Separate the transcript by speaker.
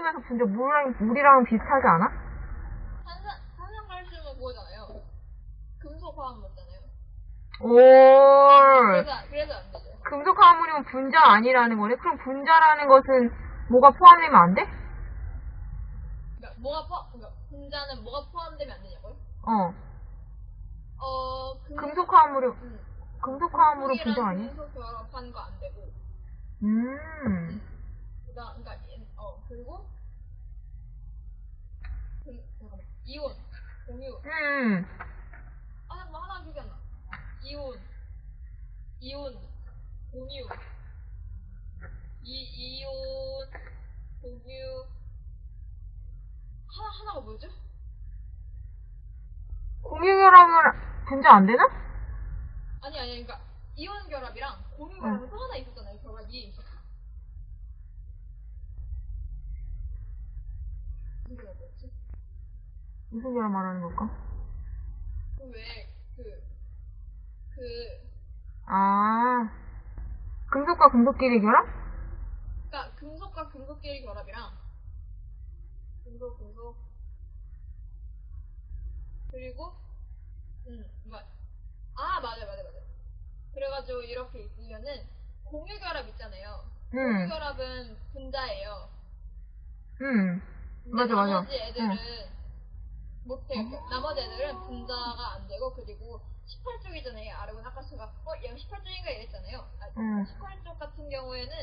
Speaker 1: 분자 물이랑, 물이랑 비슷하지 않아?
Speaker 2: 탄산, 탄산칼슘은 그거잖아요. 금속 화학 맞잖아요.
Speaker 1: 올.
Speaker 2: 그래서, 그래서 안 되죠.
Speaker 1: 금속 화합물이면 분자 아니라는 거네? 그럼 분자라는 것은 뭐가 포함되면 안 돼?
Speaker 2: 그러니까 뭐가 포함, 그러니까 분자는 뭐가 포함되면 안 되냐고요?
Speaker 1: 어.
Speaker 2: 어, 금,
Speaker 1: 금속 화합물이,
Speaker 2: 음,
Speaker 1: 금속 화합물은
Speaker 2: 금속이랑
Speaker 1: 분자 아니야?
Speaker 2: 금속 결합한 거 안 되고.
Speaker 1: 음.
Speaker 2: 그러니까 얘- 어 그리고 그, 잠깐만 이온, 공유.
Speaker 1: 음.
Speaker 2: 아 잠깐만 하나 기억이 안 나. 이온, 이온, 공유. 이 이온, 공유. 하나 하나가 뭐죠?
Speaker 1: 공유결합은 분자 안 되나?
Speaker 2: 아니 아니 그러니까 이온 결합이랑 공유 결합은 또 하나 있었잖아요. 결합이. 무슨 결합이었지?
Speaker 1: 무슨 결합 말하는 걸까?
Speaker 2: 그왜그 그,
Speaker 1: 아. 금속과 금속끼리 결합?
Speaker 2: 그니까 금속과 금속끼리 결합이랑 금속 금속 그리고 음아 맞아 맞아 맞아 그래가지고 이렇게 있으면은 공유 결합 있잖아요 공유
Speaker 1: 응.
Speaker 2: 결합은 분자예요
Speaker 1: 응. 맞아, 맞아.
Speaker 2: 나머지 애들은
Speaker 1: 응.
Speaker 2: 못해 요 나머지 애들은 분자가 안 되고 그리고 18쪽이잖아요 아르곤 아까 제가 어 얘가 18쪽인가 이랬잖아요 아,
Speaker 1: 응.
Speaker 2: 18쪽 같은 경우에는